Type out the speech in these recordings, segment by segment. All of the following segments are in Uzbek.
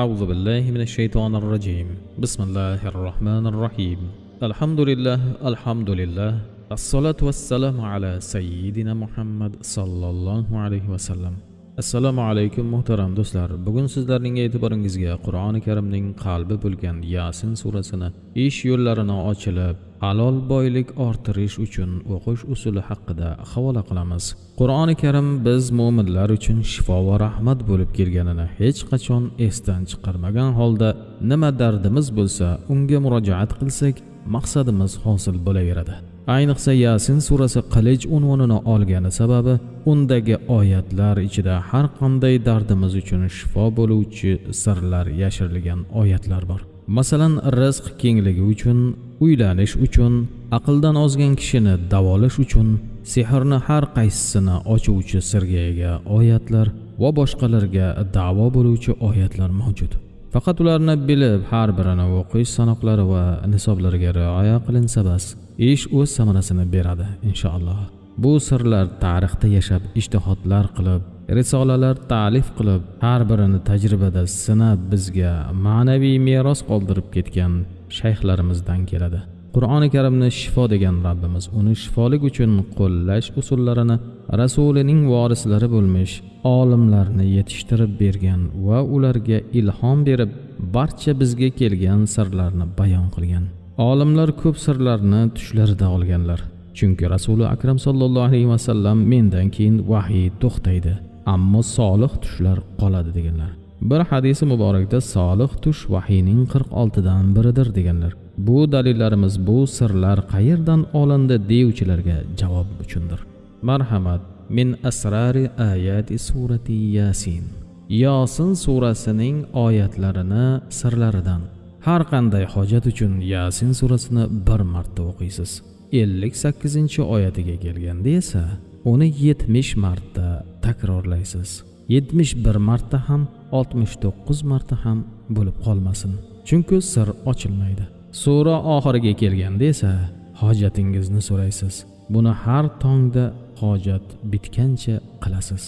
أعوذ بالله من الشيطان الرجيم. بسم الله الرحمن الرحيم. الحمد لله الحمد لله. الصلاة والسلام على سيدنا محمد صلى الله عليه وسلم. السلام عليكم محترم دوستlar bugun sizlarning e'tiboringizga Qur'oni halol boylik orttirish uchun o'qish usuli haqida havola qilamiz. Qur'oni karim biz mo'minlar uchun shifo va rahmat bo'lib kelganini hech qachon esdan chiqarmagan holda nima dardimiz bo'lsa unga murojaat qilsak maqsadimiz hosil bo'laveradi. Ayniqsa yasin surasi qilich unvonini olgani sababi undagi oyatlar ichida har qanday dardimiz uchun shifo bo'luvchi sirlar yashirilgan oyatlar bor. Masalan rizq kengligi uchun uylanish uchun aqldan ozgan kishini davolash uchun sehrni har qaysisini ochuvchi sirga ega oyatlar va boshqalarga davo bo'luvchi oyatlar mavjud. Faqat ularni bilib har birini o'qish sanoqlari va nisoblariga rioya qilinsa bas ish o'z samarasini beradi inshaalloh. Bu sirlar tarixda yashab ishtihodlar qilib risolalar ta'lif qilib har birini tajribada sinab bizga ma'naviy meros qoldirib ketgan shayxlarimizdan keladi. Qur'oni karimni shifo degan rabbimiz uni shifolik uchun qo'llash usullarini rasulining vorislari bo'lmish olimlarni yetishtirib bergan va ularga ilhom berib barcha bizga kelgan sirlarni bayon qilgan. Olimlar ko'p sirlarni tushlarida olganlar chunki rasuli akram sollallohu alayhi vasallam mendan keyin vahiy to'xtaydi ammo solih tushlar qoladi deganlar. Bir hadisi muborakda solih tush vahiyning qirq oltidan biridir deganlar. Bu dalillarimiz bu sirlar qayerdan olindi deyuvchilarga javob uchundir. Marhamat min asrari ayati surati yasin. Yosin surasining oyatlarini sirlaridan. Har qanday hojat uchun yasin surasini bir marta o'qiysiz. ellik sakkizinchi oyatiga kelganda esa uni yetmish marta takrorlaysiz. Yetmish bir marta ham oltmish to'qqiz marta ham bo'lib qolmasin. Chunki sir ochilmaydi. Sura oxiriga kelganda esa hojatingizni so'raysiz. Buni har tongda hojat bitgancha qilasiz.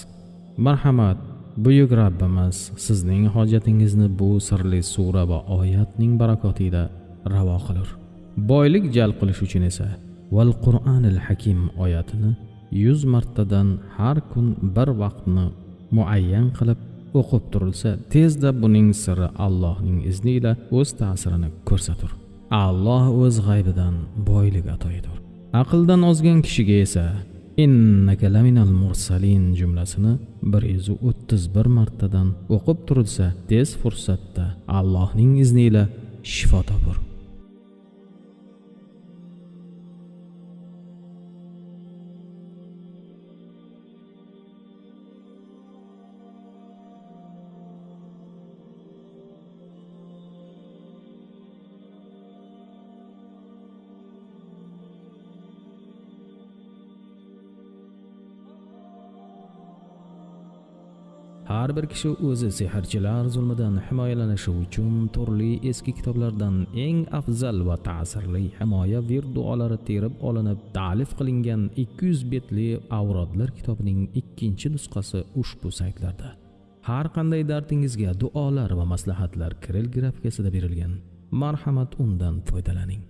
Marhamat buyuk rabbimiz sizning hojatingizni bu sirli sura va oyatning barakotida ravo qilur. Boylik jalb qilish uchun esa val qur'anil hakim oyatini yuz martadan har kun bir vaqtni muayyan qilib o'qib turilsa tezda buning siri allohning izniyle o'z ta'sirini ko'rsatur. Alloh o'z g'aybidan boylik ato etur aqldan ozgan kishiga esa innaka laminal mursalin jumlasini bir yuz o'ttiz bir martadan o'qib turilsa tez fursatda allohning izniyle shifo topur. Har bir kishi o'zi sehrchilar zulmidan himoyalanishi uchun turli eski kitoblardan eng afzal va ta'sirli himoya vir duolari terib olinib ta'lif qilingan 200 betli avrodlar kitobining ikkinchi nusxasi ushbu saytlarda. Har qanday dardingizga duolar va maslahatlar kiril grafikasida berilgan. Marhamat undan foydalaning.